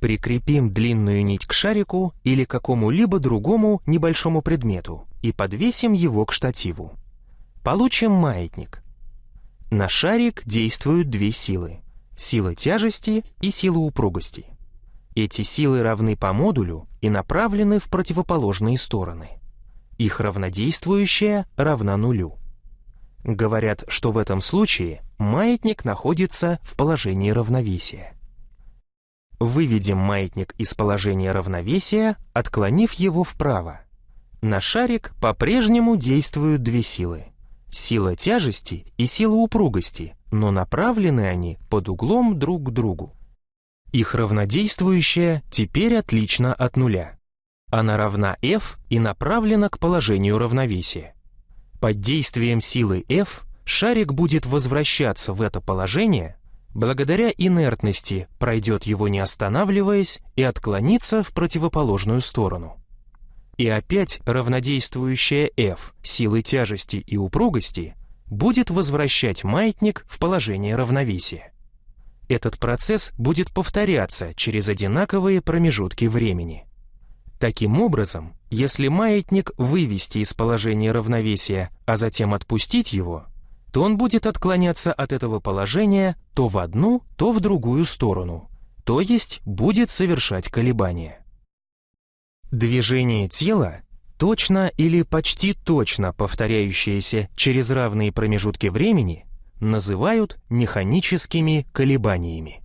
Прикрепим длинную нить к шарику или какому-либо другому небольшому предмету и подвесим его к штативу. Получим маятник. На шарик действуют две силы – сила тяжести и сила упругости. Эти силы равны по модулю и направлены в противоположные стороны. Их равнодействующая равна нулю. Говорят, что в этом случае маятник находится в положении равновесия. Выведем маятник из положения равновесия, отклонив его вправо. На шарик по-прежнему действуют две силы. Сила тяжести и сила упругости, но направлены они под углом друг к другу. Их равнодействующая теперь отлично от нуля. Она равна F и направлена к положению равновесия. Под действием силы F шарик будет возвращаться в это положение, благодаря инертности пройдет его не останавливаясь и отклонится в противоположную сторону. И опять равнодействующая F силы тяжести и упругости будет возвращать маятник в положение равновесия. Этот процесс будет повторяться через одинаковые промежутки времени. Таким образом, если маятник вывести из положения равновесия, а затем отпустить его, то он будет отклоняться от этого положения то в одну, то в другую сторону, то есть будет совершать колебания. Движение тела, точно или почти точно повторяющееся через равные промежутки времени, называют механическими колебаниями.